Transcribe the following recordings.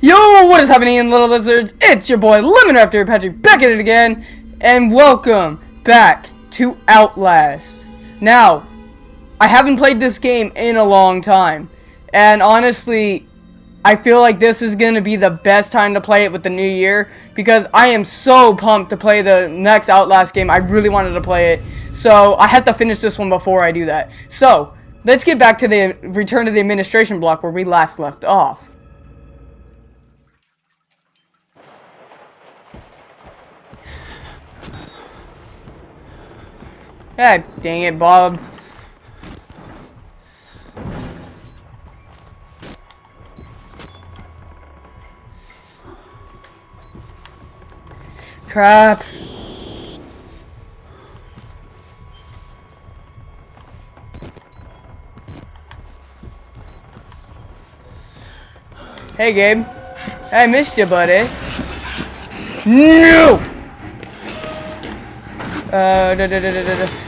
Yo, what is happening in Little Lizards? It's your boy Lemon Raptor Patrick back at it again, and welcome back to Outlast. Now, I haven't played this game in a long time, and honestly, I feel like this is going to be the best time to play it with the new year, because I am so pumped to play the next Outlast game. I really wanted to play it, so I have to finish this one before I do that. So, let's get back to the return to the administration block where we last left off. God dang it, Bob. Crap. Hey, Gabe. I missed you, buddy. No! Uh, da, da, da,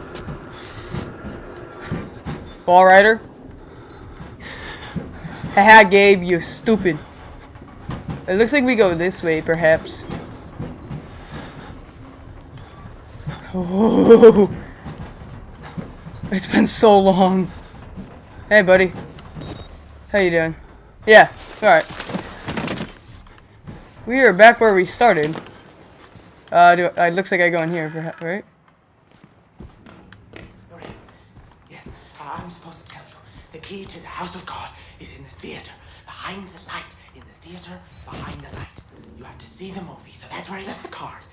Ball rider. Haha, Gabe, you stupid. It looks like we go this way, perhaps. Oh, it's been so long. Hey, buddy. How you doing? Yeah, alright. We are back where we started. Uh, do, it looks like I go in here, right? I'm supposed to tell you. The key to the house of God is in the theater, behind the light. In the theater, behind the light. You have to see the movie, so that's where I left the card.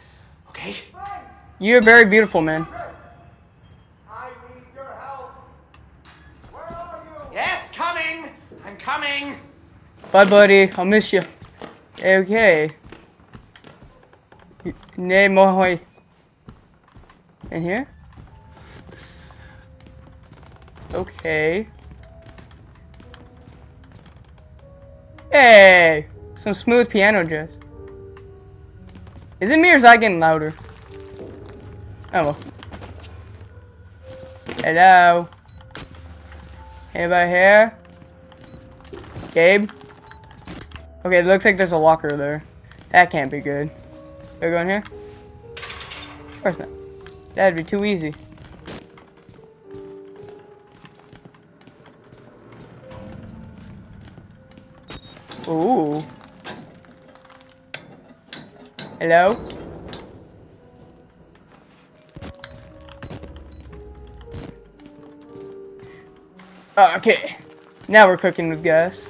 Okay? You're very beautiful, man. I need your help. Where are you? Yes, coming. I'm coming. Bye, buddy. I'll miss you. Okay. Nay, Mohoy. In here? Okay. Hey! Some smooth piano jazz. Is it me or is that getting louder? Oh well. Hello? Anybody here? Gabe? Okay, it looks like there's a locker there. That can't be good. They're going here? Of course not. That'd be too easy. Ooh. Hello? Oh, okay. Now we're cooking with gas.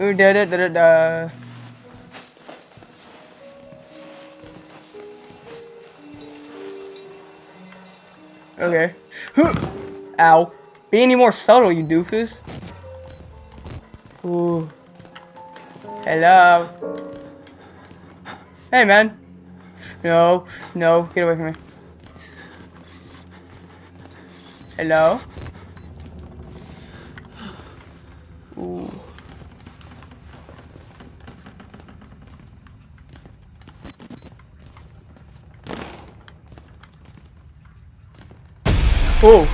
Ooh, da da da da da. Okay. Ow. Be any more subtle, you doofus. Ooh. Hello. Hey, man. No. No. Get away from me. Hello? Oh.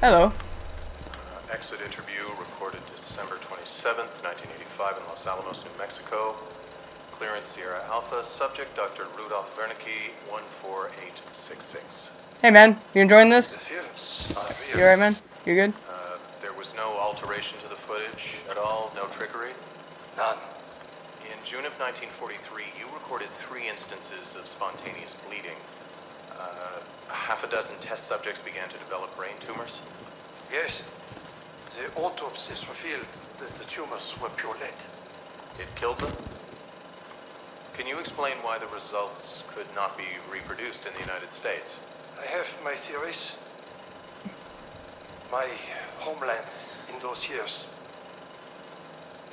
Hello. Uh, exit interview recorded December 27th, 1985 in Los Alamos, New Mexico. Clearance Sierra Alpha. Subject Dr. Rudolph Wernicke, 14866. Hey, man. You enjoying this? Yes, I'm You alright, man? You good? Uh, there was no alteration to the footage at all? No trickery? None. In June of 1943, you recorded three instances of spontaneous bleeding. Uh, half a dozen test subjects began to develop brain tumors. Yes. The autopsies revealed that the tumors were pure lead. It killed them? Can you explain why the results could not be reproduced in the United States? I have my theories. my homeland in those years.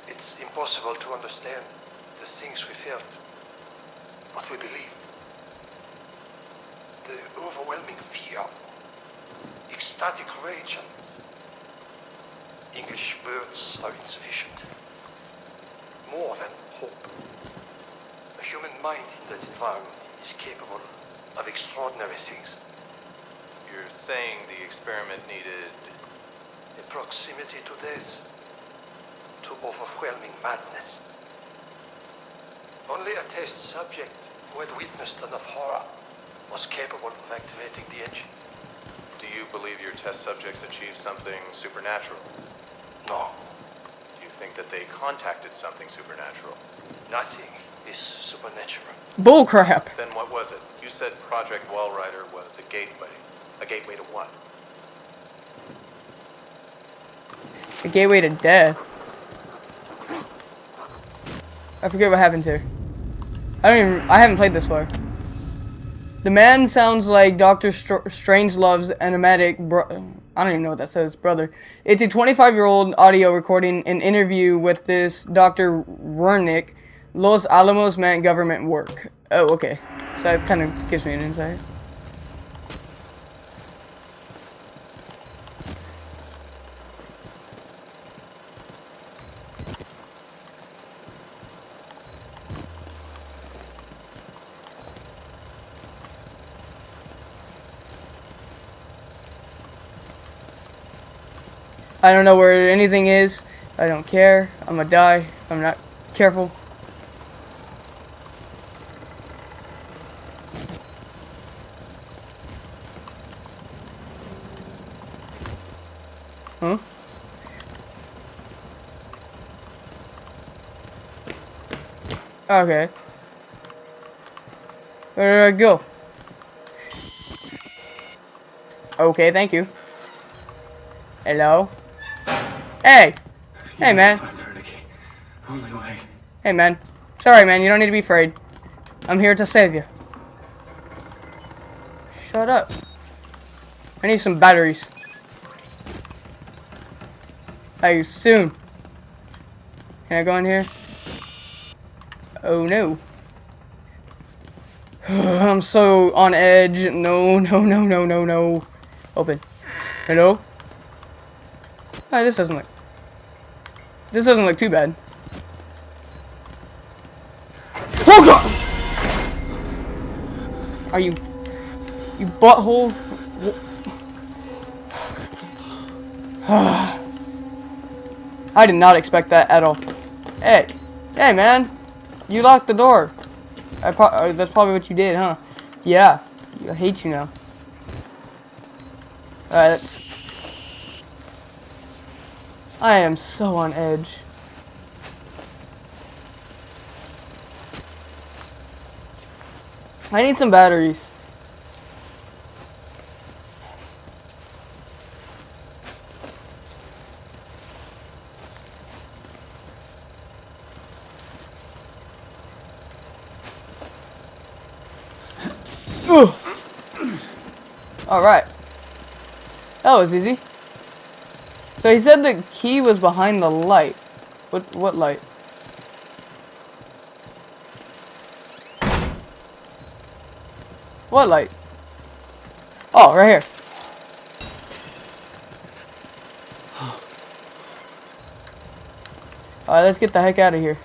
It's impossible to understand the things we felt, what we believed. The overwhelming fear, ecstatic rage, and English words are insufficient. More than hope. A human mind in that environment is capable of extraordinary things. You're saying the experiment needed. A proximity to death, to overwhelming madness. Only a test subject who had witnessed enough horror was capable of activating the engine. Do you believe your test subjects achieved something supernatural? No, Do you think that they contacted something supernatural? nothing is supernatural. Bullcrap. Then what was it? You said Project Walrider was a gateway. A gateway to what? A gateway to death. I forget what happened to. I don't even. I haven't played this far. The man sounds like Doctor Str- Strangelove's enigmatic bro- I don't even know what that says, brother. It's a 25-year-old audio recording an interview with this Dr. Wernick, Los Alamos man government work. Oh, okay. So that kind of gives me an insight. I don't know where anything is. I don't care. I'm gonna die. I'm not careful. Huh? Okay. Where did I go? Okay, thank you. Hello? Hey! Hey, man. Hey, man. Sorry, man. You don't need to be afraid. I'm here to save you. Shut up. I need some batteries. Hey, soon. Can I go in here? Oh, no. I'm so on edge. No, no, no, no, no, no. Open. Hello? Oh, this doesn't look... This doesn't look too bad. Oh god! Are you... You butthole? I did not expect that at all. Hey. Hey, man. You locked the door. I pro uh, that's probably what you did, huh? Yeah. I hate you now. Alright, that's... I am so on edge. I need some batteries. Ugh. All right. That was easy. So he said the key was behind the light. What what light? What light? Oh, right here. Alright, let's get the heck out of here.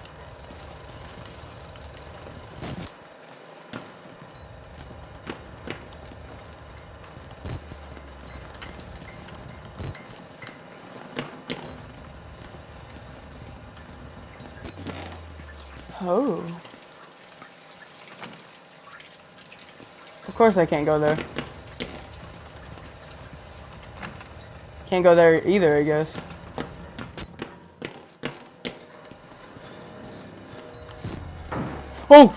Oh. Of course I can't go there. Can't go there either, I guess. Oh!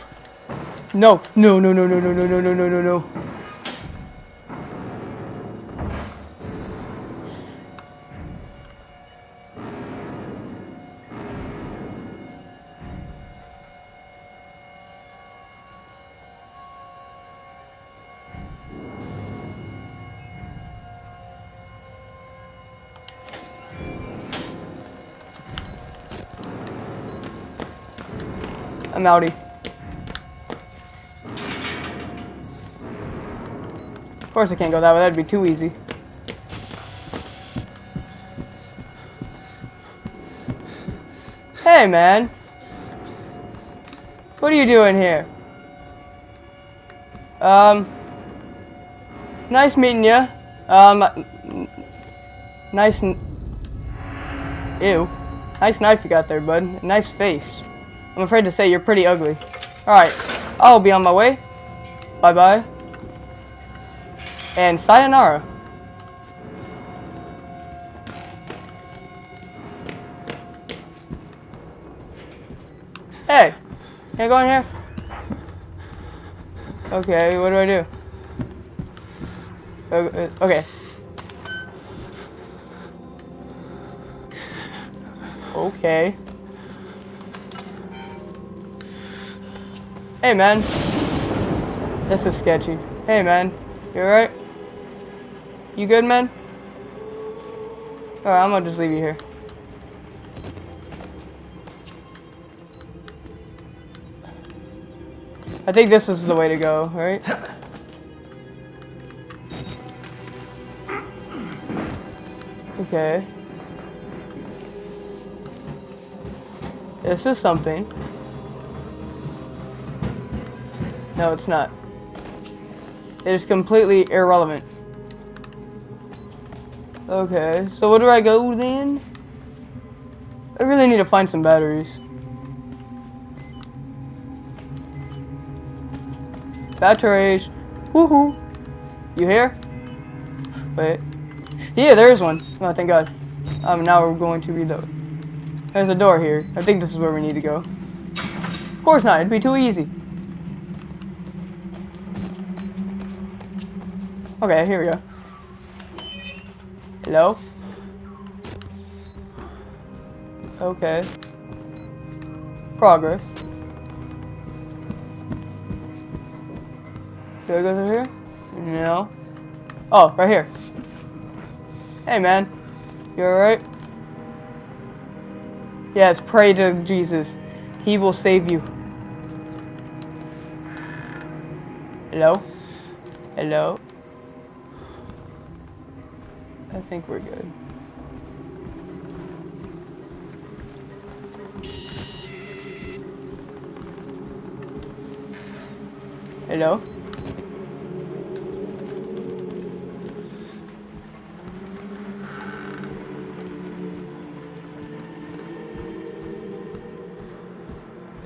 No, no, no, no, no, no, no, no, no, no, no, no. I'm outie. Of course I can't go that way, that'd be too easy. Hey, man. What are you doing here? Um, nice meeting you. Um, nice. Ew. Nice knife you got there, bud. Nice face. I'm afraid to say you're pretty ugly. Alright, I'll be on my way. Bye-bye. And sayonara. Hey, can I go in here? Okay, what do I do? Uh, Okay. Okay. Hey, man. This is sketchy. Hey, man. You alright? You good, man? Alright, I'm gonna just leave you here. I think this is the way to go, right? Okay. This is something. No, it's not. It is completely irrelevant. Okay, so where do I go then? I really need to find some batteries. Batteries. Woohoo. You here? Wait. Yeah, there is one. Oh, thank God. Um, now we're going to reload. There's a door here. I think this is where we need to go. Of course not. It'd be too easy. Okay, here we go. Hello? Okay. Progress. Do I go through here? No. Oh, right here. Hey, man. You alright? Yes, pray to Jesus. He will save you. Hello? Hello? I think we're good. Hello?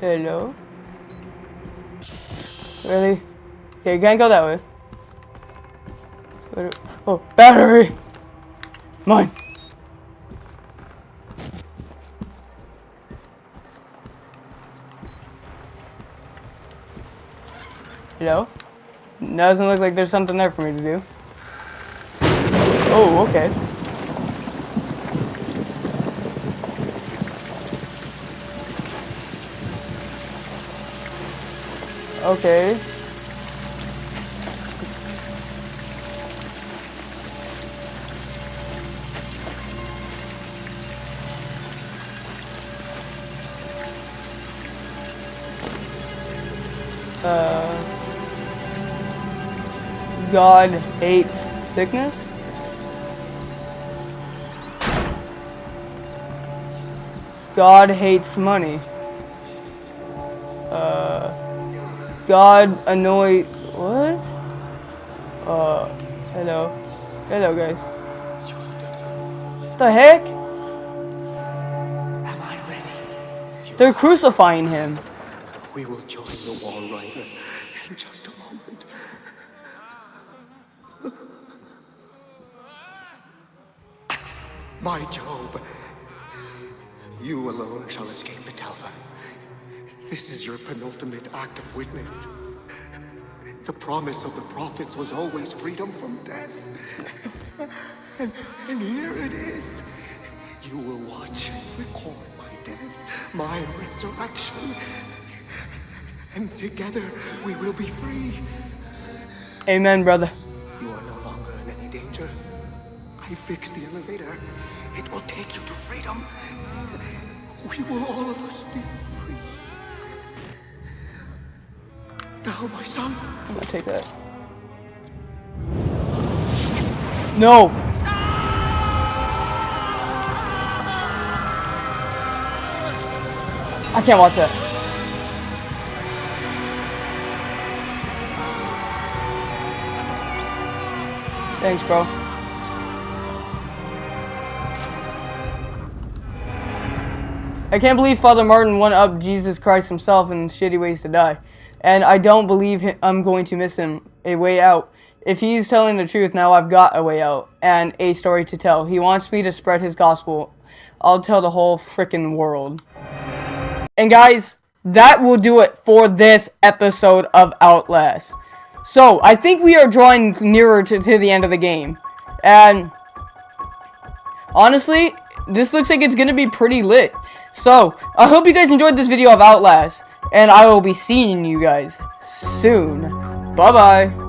Hello? Really? Okay, you can't go that way. Oh, battery! Mine! Hello? Doesn't look like there's something there for me to do. Oh, okay. Okay. Uh, God hates sickness? God hates money. Uh, God annoys. What? Uh, hello. Hello, guys. The heck? Am I ready? They're crucifying him. We will join the Wall Rider in just a moment. My Job, you alone shall escape the Talva. This is your penultimate act of witness. The promise of the prophets was always freedom from death. And, and here it is. You will watch and record my death, my resurrection. And together we will be free. Amen, brother. You are no longer in any danger. I fixed the elevator. It will take you to freedom. We will all of us be free. Tell my son. I'm gonna take that. No! I can't watch that. Thanks, bro. I can't believe Father Martin went up Jesus Christ himself in shitty ways to die. And I don't believe I'm going to miss him a way out. If he's telling the truth, now I've got a way out and a story to tell. He wants me to spread his gospel. I'll tell the whole freaking world. And guys, that will do it for this episode of Outlast. So, I think we are drawing nearer to, to the end of the game. And honestly, this looks like it's going to be pretty lit. So, I hope you guys enjoyed this video of Outlast. And I will be seeing you guys soon. Bye-bye.